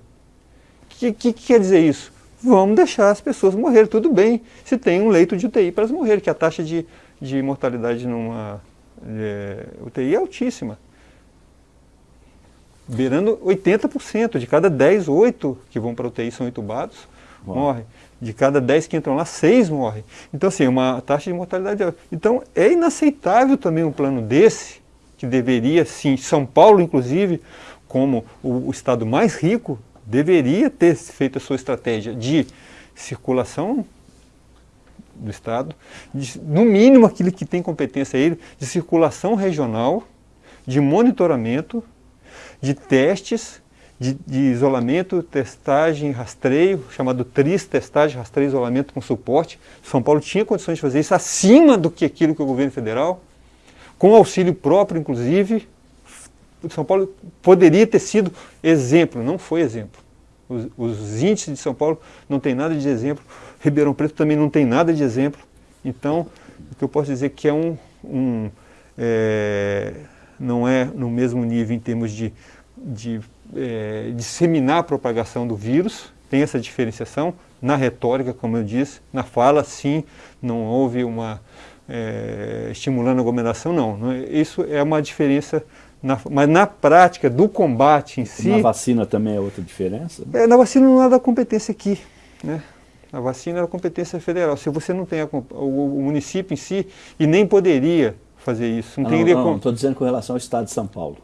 O que, que, que, quer dizer isso? Vamos deixar as pessoas morrer, tudo bem, se tem um leito de UTI para elas morrer, que a taxa de, de mortalidade numa é, UTI é altíssima beirando 80%. De cada 10, 8 que vão para a UTI são entubados, Bom. morrem. De cada 10 que entram lá, 6 morrem. Então, assim, uma taxa de mortalidade. Então, é inaceitável também um plano desse, que deveria, sim, São Paulo, inclusive, como o, o estado mais rico, deveria ter feito a sua estratégia de circulação do Estado, de, no mínimo aquilo que tem competência ele, de circulação regional, de monitoramento, de testes de, de, isolamento, testagem, rastreio, chamado TRIS, testagem, rastreio, isolamento com suporte. São Paulo tinha condições de fazer isso acima do que aquilo que o governo federal, com auxílio próprio, inclusive. São Paulo poderia ter sido exemplo, não foi exemplo. Os, os índices de São Paulo não tem nada de exemplo, Ribeirão Preto também não tem nada de exemplo. Então, o que eu posso dizer é que é um, um é, não é no mesmo nível em termos de, de é, disseminar a propagação do vírus, tem essa diferenciação na retórica, como eu disse, na fala, sim, não houve uma é, estimulando a aglomeração, não. não é, isso é uma diferença, na, mas na prática do combate em si... Na vacina também é outra diferença? Né? É, na vacina não é da competência aqui, né? A vacina é da competência federal. Se você não tem a, o, o município em si, e nem poderia fazer isso. Não, não tem não, estou dizendo com relação ao estado de São Paulo.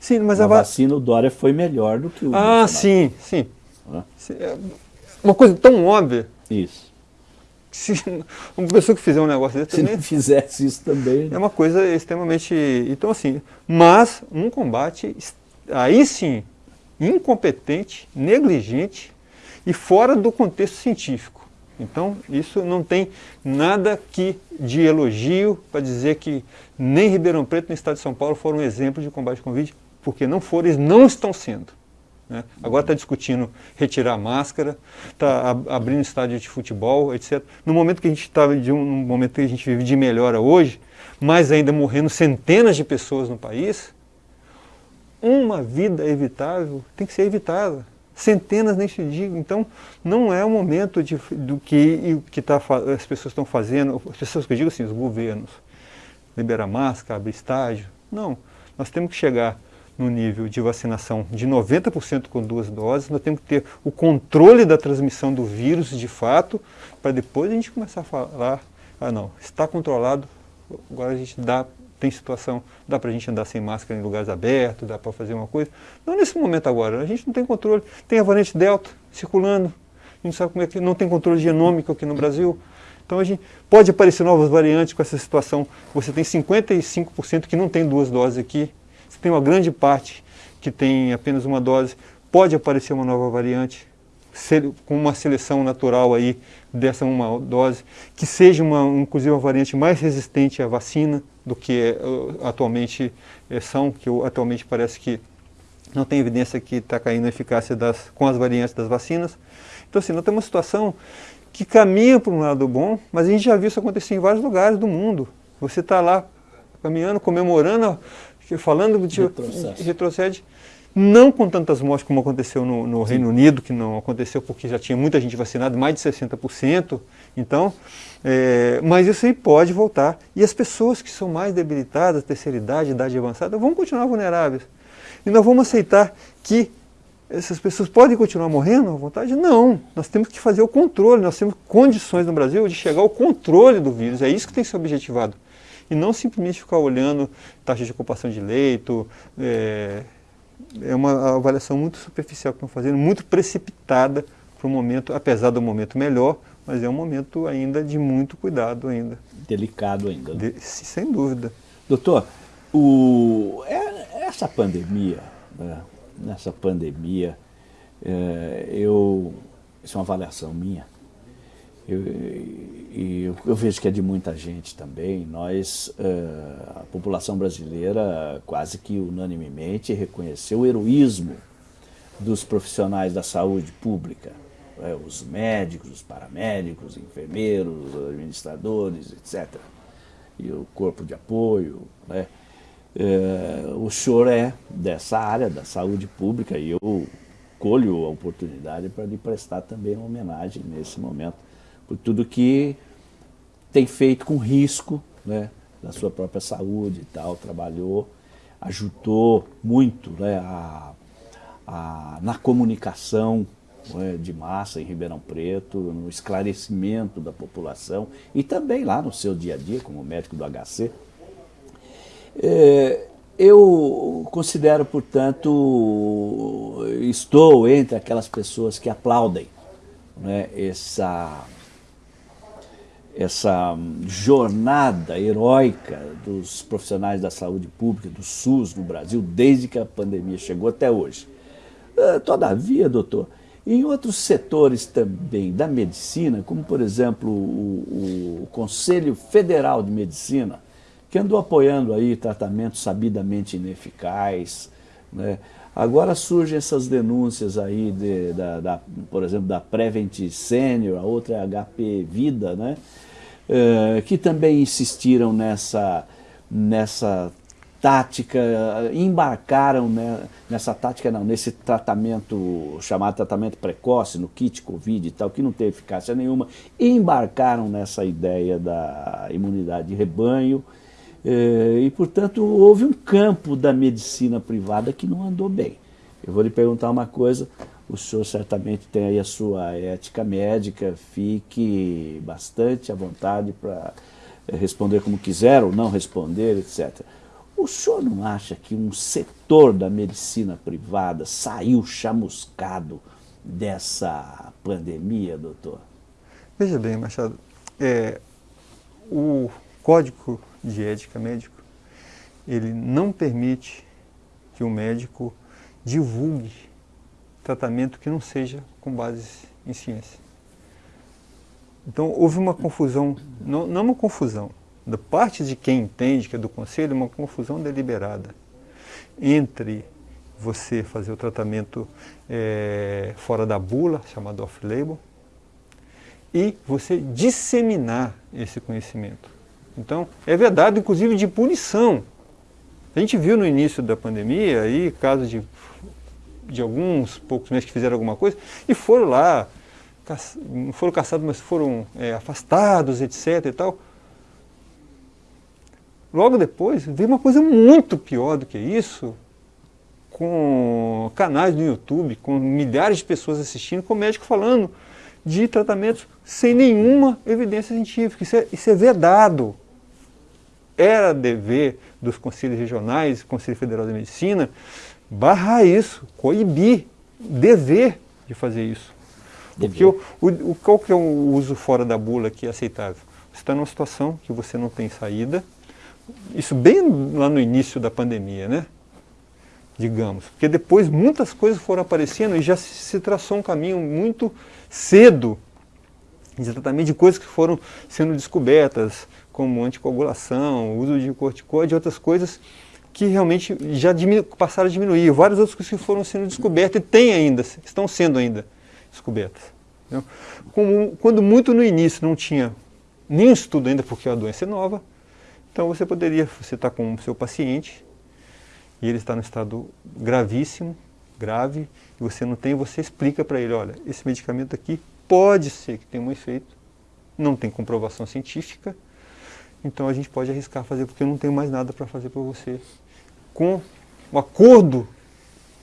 Sim, mas a vacina, o Dória foi melhor do que o Ah, sim, sim. Ah. Uma coisa tão óbvia. Isso. Se <laughs> uma pessoa que fizer um negócio desse Se também, não fizesse isso também. Né? É uma coisa extremamente. Então, assim, mas um combate, aí sim, incompetente, negligente e fora do contexto científico. Então, isso não tem nada que de elogio para dizer que nem Ribeirão Preto nem Estado de São Paulo foram um exemplo de combate com Covid, porque não foram, eles não estão sendo. Né? Agora está discutindo retirar a máscara, está abrindo estádio de futebol, etc. No momento que a gente está um momento que a gente vive de melhora hoje, mas ainda morrendo centenas de pessoas no país, uma vida evitável tem que ser evitada centenas neste dia. Então, não é o momento de, do que, que tá, as pessoas estão fazendo, as pessoas que eu digo assim, os governos, liberar máscara, abrir estágio. Não, nós temos que chegar no nível de vacinação de 90% com duas doses, nós temos que ter o controle da transmissão do vírus de fato, para depois a gente começar a falar, ah não, está controlado, agora a gente dá tem situação, dá para a gente andar sem máscara em lugares abertos, dá para fazer uma coisa. Não nesse momento agora, a gente não tem controle. Tem a variante Delta circulando, a gente sabe como é que não tem controle genômico aqui no Brasil. Então a gente pode aparecer novas variantes com essa situação. Você tem 55% que não tem duas doses aqui. Tem uma grande parte que tem apenas uma dose. Pode aparecer uma nova variante com uma seleção natural aí dessa uma dose, que seja uma, inclusive uma variante mais resistente à vacina do que uh, atualmente uh, são, que atualmente parece que não tem evidência que está caindo a eficácia das, com as variantes das vacinas. Então assim, nós temos uma situação que caminha para um lado bom, mas a gente já viu isso acontecer em vários lugares do mundo. Você está lá caminhando, comemorando, falando de retrocede. retrocede não com tantas mortes como aconteceu no, no Reino Unido, que não aconteceu porque já tinha muita gente vacinada, mais de 60%. Então, é, mas isso aí pode voltar. E as pessoas que são mais debilitadas, terceira idade, idade avançada, vão continuar vulneráveis. E nós vamos aceitar que essas pessoas podem continuar morrendo à vontade? Não. Nós temos que fazer o controle, nós temos condições no Brasil de chegar ao controle do vírus. É isso que tem que ser objetivado. E não simplesmente ficar olhando taxa de ocupação de leito. É, é uma avaliação muito superficial que estão fazendo, muito precipitada para o momento, apesar do momento melhor, mas é um momento ainda de muito cuidado ainda. Delicado ainda. Né? De, sem dúvida. Doutor, o, é, essa pandemia, né, nessa pandemia, é, eu, isso é uma avaliação minha, eu, eu, eu, vejo que é de muita gente também, nós, é, a população brasileira quase que unanimemente reconheceu o heroísmo dos profissionais da saúde pública, é, os médicos, os paramédicos, enfermeiros, administradores, etc. E o corpo de apoio. Né? É, o senhor é dessa área da saúde pública e eu colho a oportunidade para lhe prestar também uma homenagem nesse momento por tudo que tem feito com risco né, da sua própria saúde e tal, trabalhou, ajudou muito né, a, a, na comunicação é, de massa em Ribeirão Preto, no esclarecimento da população e também lá no seu dia a dia, como médico do HC. É, eu considero, portanto, estou entre aquelas pessoas que aplaudem né, essa, essa jornada heróica dos profissionais da saúde pública, do SUS no Brasil, desde que a pandemia chegou até hoje. É, todavia, doutor, em outros setores também da medicina, como por exemplo o, o, Conselho Federal de Medicina, que andou apoiando aí tratamentos sabidamente ineficazes, né? Agora surgem essas denúncias aí, de, da, da, por exemplo, da Prevent Senior, a outra é HP Vida, né? É, que também insistiram nessa, nessa tática, embarcaram né, nessa tática não, nesse tratamento chamado tratamento precoce no kit Covid e tal, que não teve eficácia nenhuma, embarcaram nessa ideia da imunidade de rebanho eh, e, portanto, houve um campo da medicina privada que não andou bem. Eu vou lhe perguntar uma coisa, o senhor certamente tem aí a sua ética médica, fique bastante à vontade para responder como quiser ou não responder, etc. O senhor não acha que um setor da medicina privada saiu chamuscado dessa pandemia, doutor? Veja bem, Machado, é, o Código de Ética Médico, ele não permite que o médico divulgue tratamento que não seja com base em ciência. Então houve uma confusão, não, não uma confusão, da parte de quem entende que é do conselho, uma confusão deliberada entre você fazer o tratamento é, fora da bula, chamado off-label, e você disseminar esse conhecimento. Então, é verdade, inclusive, de punição. A gente viu no início da pandemia aí casos de, de alguns poucos meses que fizeram alguma coisa e foram lá, não foram caçados, mas foram é, afastados, etc. e tal. Logo depois, veio uma coisa muito pior do que isso, com canais no YouTube, com milhares de pessoas assistindo, com médico falando de tratamentos sem nenhuma evidência científica. Isso é, isso é vedado. Era dever dos conselhos regionais, Conselho Federal de Medicina, barrar isso, coibir, dever de fazer isso. Porque o, o, qual que é o uso fora da bula que é aceitável? Você está numa situação que você não tem saída, isso bem lá no início da pandemia, né? Digamos. Porque depois muitas coisas foram aparecendo e já se, se traçou um caminho muito cedo de tratamento de coisas que foram sendo descobertas, como anticoagulação, uso de corticoide e outras coisas que realmente já passaram a diminuir. Várias outras coisas que foram sendo descobertas e têm ainda, estão sendo ainda descobertas. Como, quando muito no início não tinha nenhum estudo ainda, porque a doença é nova, então você poderia, você está com o seu paciente e ele está no estado gravíssimo, grave e você não tem, você explica para ele, olha, esse medicamento aqui pode ser que tenha um efeito, não tem comprovação científica, então a gente pode arriscar fazer porque eu não tenho mais nada para fazer para você. Com o acordo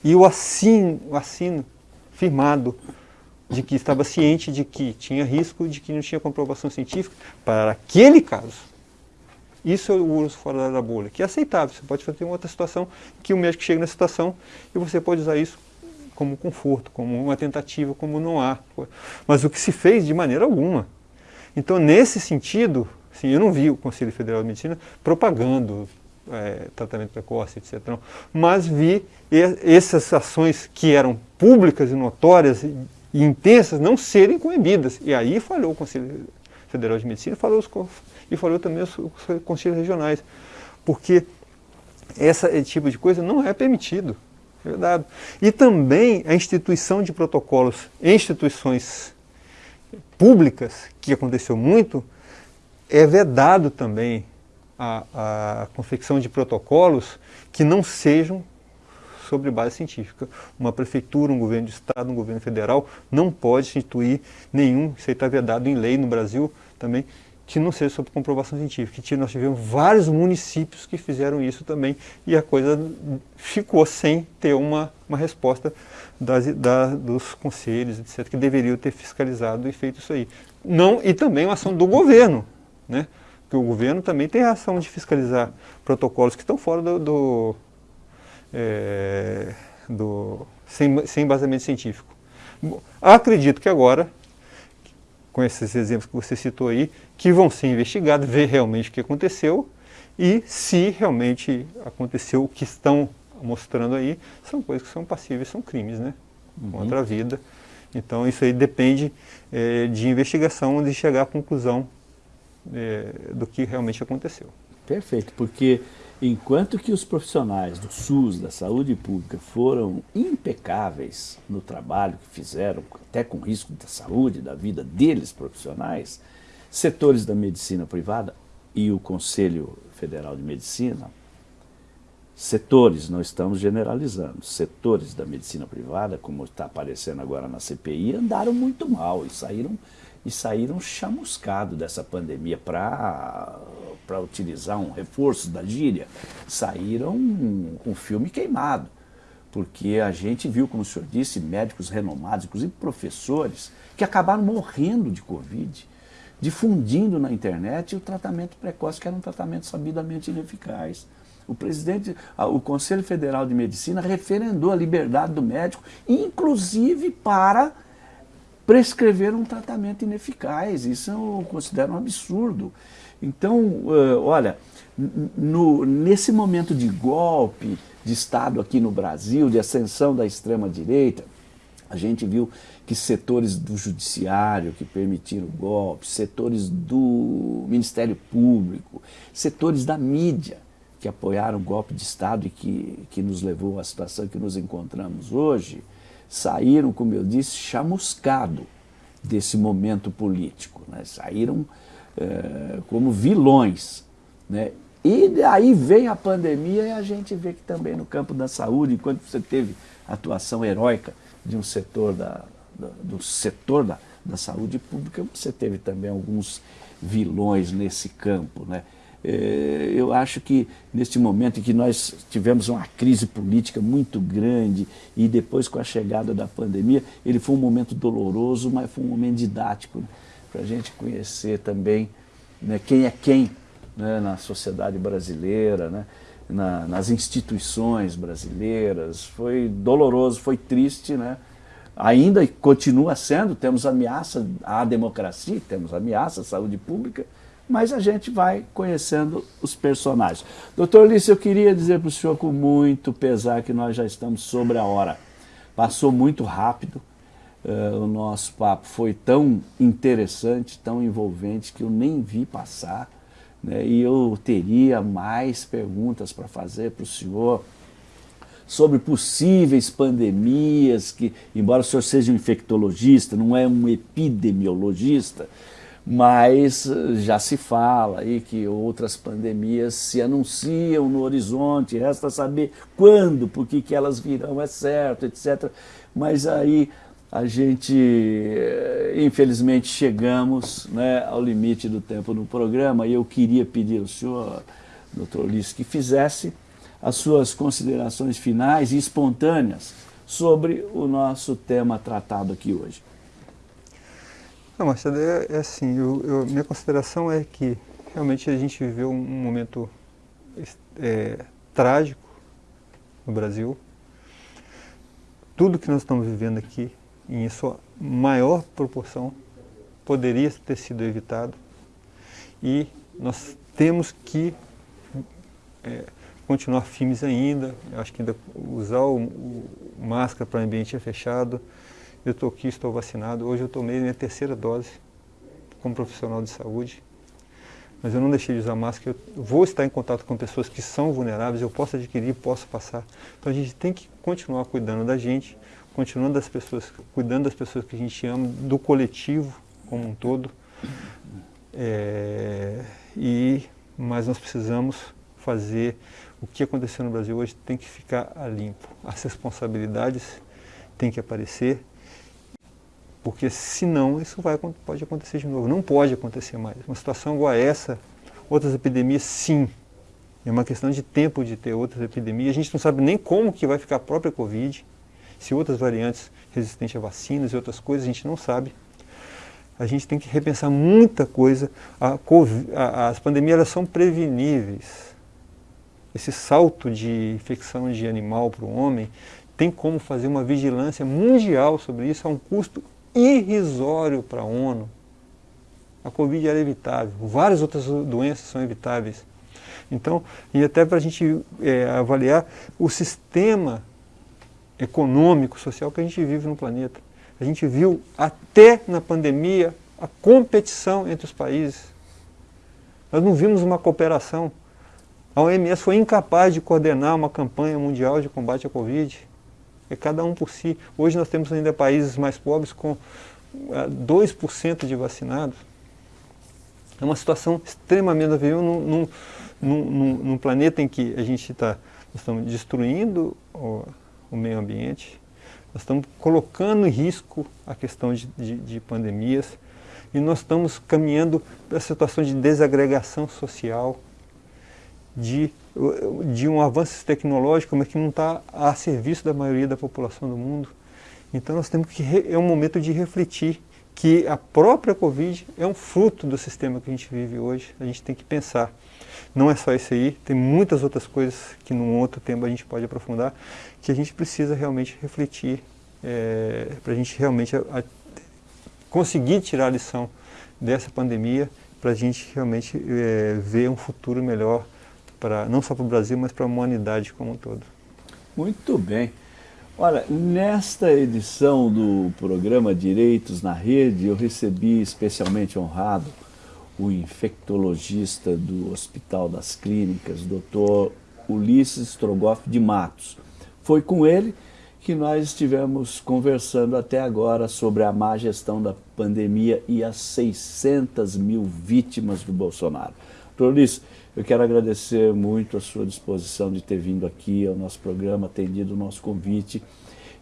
e o assino, o assino firmado de que estava ciente de que tinha risco, de que não tinha comprovação científica para aquele caso. Isso é o uso fora da bolha, que é aceitável. Você pode fazer uma outra situação que o médico chega na situação e você pode usar isso como conforto, como uma tentativa, como não há. Mas o que se fez de maneira alguma. Então, nesse sentido, assim, eu não vi o Conselho Federal de Medicina propagando é, tratamento precoce, etc. Mas vi essas ações que eram públicas e notórias e intensas não serem coibidas. E aí falou o Conselho Federal de Medicina falou os, e falou também os, os conselhos regionais. Porque esse tipo de coisa não é permitido. É verdade. E também a instituição de protocolos em instituições públicas, que aconteceu muito, é vedado também a, a confecção de protocolos que não sejam sobre base científica. Uma prefeitura, um governo de estado, um governo federal não pode instituir nenhum, isso está vedado em lei no Brasil também, que não seja sobre comprovação científica. Nós tivemos vários municípios que fizeram isso também e a coisa ficou sem ter uma, uma resposta das, da, dos conselhos, etc., que deveriam ter fiscalizado e feito isso aí. Não, e também uma ação do governo, né? Porque o governo também tem a ação de fiscalizar protocolos que estão fora do, do, é, do sem, sem embasamento científico. Acredito que agora com esses exemplos que você citou aí, que vão ser investigados, ver realmente o que aconteceu e se realmente aconteceu o que estão mostrando aí, são coisas que são passíveis, são crimes, né? Uhum. Contra a vida. Então isso aí depende é, de investigação, de chegar à conclusão é, do que realmente aconteceu. Perfeito, porque Enquanto que os profissionais do SUS, da saúde pública, foram impecáveis no trabalho que fizeram, até com risco da saúde, da vida deles profissionais, setores da medicina privada e o Conselho Federal de Medicina, setores, não estamos generalizando, setores da medicina privada, como está aparecendo agora na CPI, andaram muito mal e saíram, e saíram chamuscados dessa pandemia para para utilizar um reforço da gíria, saíram com um filme queimado. Porque a gente viu, como o senhor disse, médicos renomados, inclusive professores, que acabaram morrendo de Covid, difundindo na internet o tratamento precoce, que era um tratamento sabidamente ineficaz. O presidente, o Conselho Federal de Medicina referendou a liberdade do médico, inclusive para prescrever um tratamento ineficaz. Isso eu considero um absurdo. Então, uh, olha, no, nesse momento de golpe de Estado aqui no Brasil, de ascensão da extrema-direita, a gente viu que setores do judiciário que permitiram o golpe, setores do Ministério Público, setores da mídia que apoiaram o golpe de Estado e que, que nos levou à situação que nos encontramos hoje, saíram, como eu disse, chamuscado desse momento político. Né? Saíram é, como vilões. Né? E aí vem a pandemia e a gente vê que também no campo da saúde, enquanto você teve atuação heróica de um setor da, da, do setor da, da saúde pública, você teve também alguns vilões nesse campo. Né? É, eu acho que neste momento em que nós tivemos uma crise política muito grande e depois com a chegada da pandemia, ele foi um momento doloroso, mas foi um momento didático. Né? para a gente conhecer também né, quem é quem né, na sociedade brasileira, né, na, nas instituições brasileiras. Foi doloroso, foi triste, né? ainda continua sendo, temos ameaça à democracia, temos ameaça à saúde pública, mas a gente vai conhecendo os personagens. Doutor Lício, eu queria dizer para o senhor com muito pesar que nós já estamos sobre a hora. Passou muito rápido, Uh, o nosso papo foi tão interessante, tão envolvente, que eu nem vi passar. Né? E eu teria mais perguntas para fazer para o senhor sobre possíveis pandemias, que, embora o senhor seja um infectologista, não é um epidemiologista, mas já se fala aí que outras pandemias se anunciam no horizonte, resta saber quando, por que elas virão, é certo, etc. Mas aí a gente, infelizmente, chegamos né, ao limite do tempo no programa e eu queria pedir ao senhor, doutor Ulisses, que fizesse as suas considerações finais e espontâneas sobre o nosso tema tratado aqui hoje. Não, Marcelo, é, é assim, eu, eu, minha consideração é que realmente a gente viveu um, momento é, trágico no Brasil. Tudo que nós estamos vivendo aqui, em sua maior proporção, poderia ter sido evitado. E nós temos que é, continuar firmes ainda, acho que ainda usar o, o máscara para ambiente fechado, eu estou aqui, estou vacinado. Hoje eu tomei minha terceira dose como profissional de saúde. Mas eu não deixei de usar máscara. Eu vou estar em contato com pessoas que são vulneráveis, eu posso adquirir, posso passar. Então a gente tem que continuar cuidando da gente, continuando das pessoas, cuidando das pessoas que a gente ama, do coletivo como um todo. É, e, mas nós precisamos fazer o que aconteceu no Brasil hoje tem que ficar a limpo. As responsabilidades têm que aparecer porque senão isso vai, pode acontecer de novo. Não pode acontecer mais. Uma situação igual a essa, outras epidemias, sim. É uma questão de tempo de ter outras epidemias. A gente não sabe nem como que vai ficar a própria Covid, se outras variantes resistentes a vacinas e outras coisas, a gente não sabe. A gente tem que repensar muita coisa. A COVID, a, as pandemias elas são preveníveis. Esse salto de infecção de animal para o homem tem como fazer uma vigilância mundial sobre isso a um custo irrisório para a ONU. A Covid era evitável, várias outras doenças são evitáveis. Então, e até para a gente é, avaliar o sistema econômico, social que a gente vive no planeta. A gente viu até na pandemia a competição entre os países. Nós não vimos uma cooperação. A OMS foi incapaz de coordenar uma campanha mundial de combate à Covid é cada um por si. Hoje nós temos ainda países mais pobres com 2% ah, de vacinados. É uma situação extremamente... Nós num, num, num, num planeta em que a gente está... Estamos destruindo o, o, meio ambiente, nós estamos colocando em risco a questão de, de, de pandemias e nós estamos caminhando para situações de desagregação social, de de um avanço tecnológico, mas que não está a serviço da maioria da população do mundo. Então nós temos que, é um momento de refletir que a própria Covid é um fruto do sistema que a gente vive hoje, a gente tem que pensar. Não é só isso aí, tem muitas outras coisas que num outro tempo a gente pode aprofundar, que a gente precisa realmente refletir, é, para a gente realmente a, a, conseguir tirar a lição dessa pandemia, para a gente realmente é, ver um futuro melhor para não só para o Brasil, mas para a humanidade como um todo. Muito bem. Olha, nesta edição do programa Direitos na Rede, eu recebi especialmente honrado o infectologista do Hospital das Clínicas, Dr. Ulisses Strogoff de Matos. Foi com ele que nós estivemos conversando até agora sobre a má gestão da pandemia e as 600 mil vítimas do Bolsonaro. Ulisses, eu quero agradecer muito a sua disposição de ter vindo aqui ao nosso programa, atendido o nosso convite,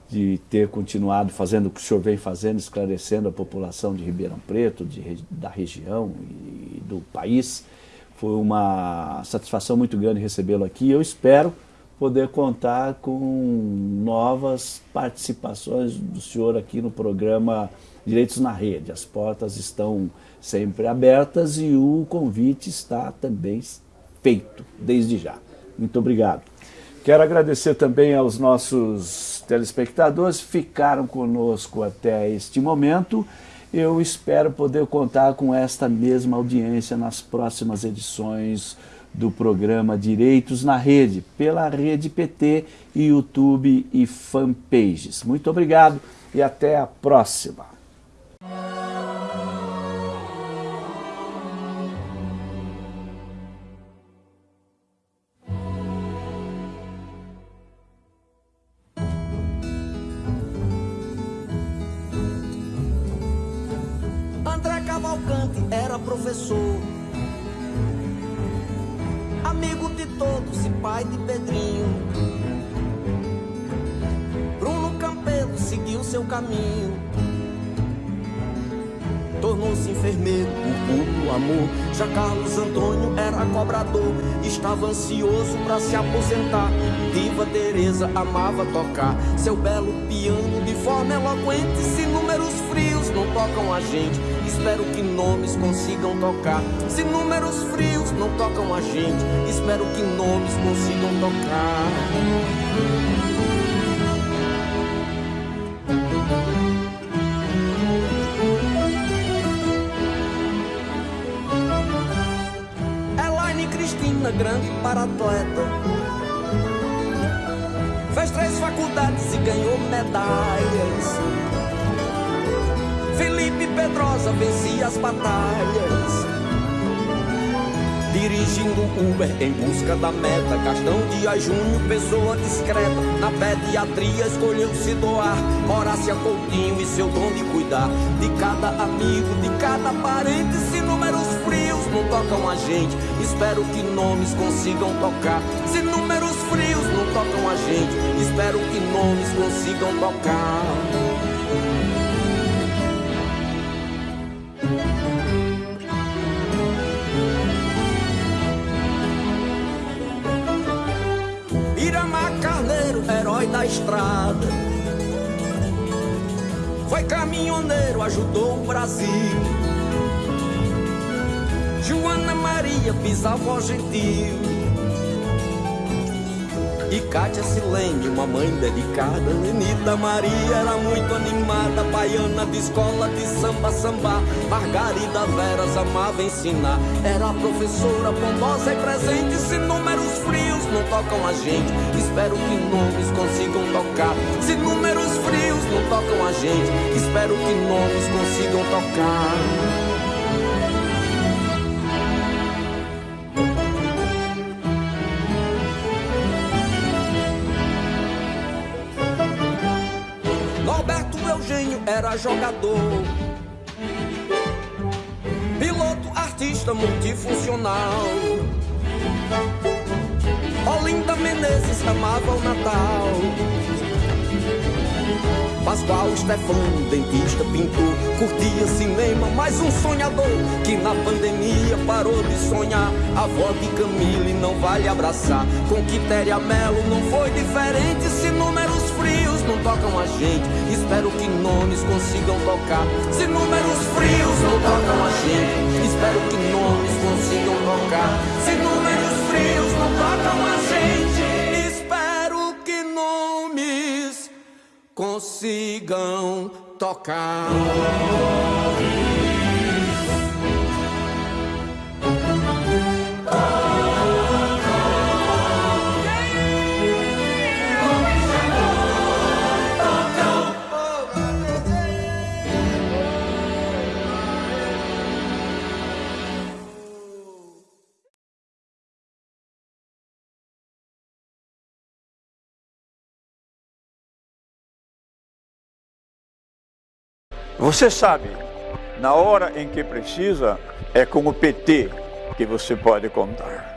de ter continuado fazendo o que o senhor vem fazendo, esclarecendo a população de Ribeirão Preto, de, da região e do país. Foi uma satisfação muito grande recebê-lo aqui. Eu espero poder contar com novas participações do senhor aqui no programa Direitos na Rede. As portas estão sempre abertas e o convite está também feito desde já. Muito obrigado. Quero agradecer também aos nossos telespectadores que ficaram conosco até este momento. Eu espero poder contar com esta mesma audiência nas próximas edições do programa Direitos na Rede, pela Rede PT, YouTube e fanpages. Muito obrigado e até a próxima. Amava tocar seu belo piano de forma eloquente. Se números frios não tocam a gente, espero que nomes consigam tocar. Se números frios não tocam a gente, espero que nomes consigam tocar. grande para atleta. Faculdades e ganhou medalhas. Felipe Pedrosa vencia as batalhas. Dirigindo Uber em busca da meta Gastão Dias Júnior, pessoa discreta Na pediatria escolheu se doar Horácia Coutinho e seu dom de cuidar De cada amigo, de cada parente Se números frios não tocam a gente Espero que nomes consigam tocar Se números frios tocam a gente Espero que nomes consigam tocar herói da estrada. Foi caminhoneiro, ajudou o Brasil. Joana Maria, bisavó gentil. E Cátia Silene, uma mãe dedicada. Lenita Maria era muito animada. Baiana de escola de samba, samba. Margarida Veras amava ensinar. Era professora bondosa e presente. Se números frios não tocam a gente Espero que nomes consigam tocar. Se números frios não tocam a gente Espero que nomes consigam tocar era jogador. Piloto, artista multifuncional. Olinda Menezes amava o Natal. Pascoal Stefano, dentista, pintor, curtia cinema, mais um sonhador que na pandemia parou de sonhar. A avó de Camille não vale abraçar. Com Quitéria Melo não foi diferente. Se números frios não tocam a gente, espero que nomes consigam tocar. Se números frios não tocam a gente, espero que nomes consigam tocar. Se números frios não tocam a gente, consigam tocar. Você sabe, na hora em que precisa, é com o PT que você pode contar.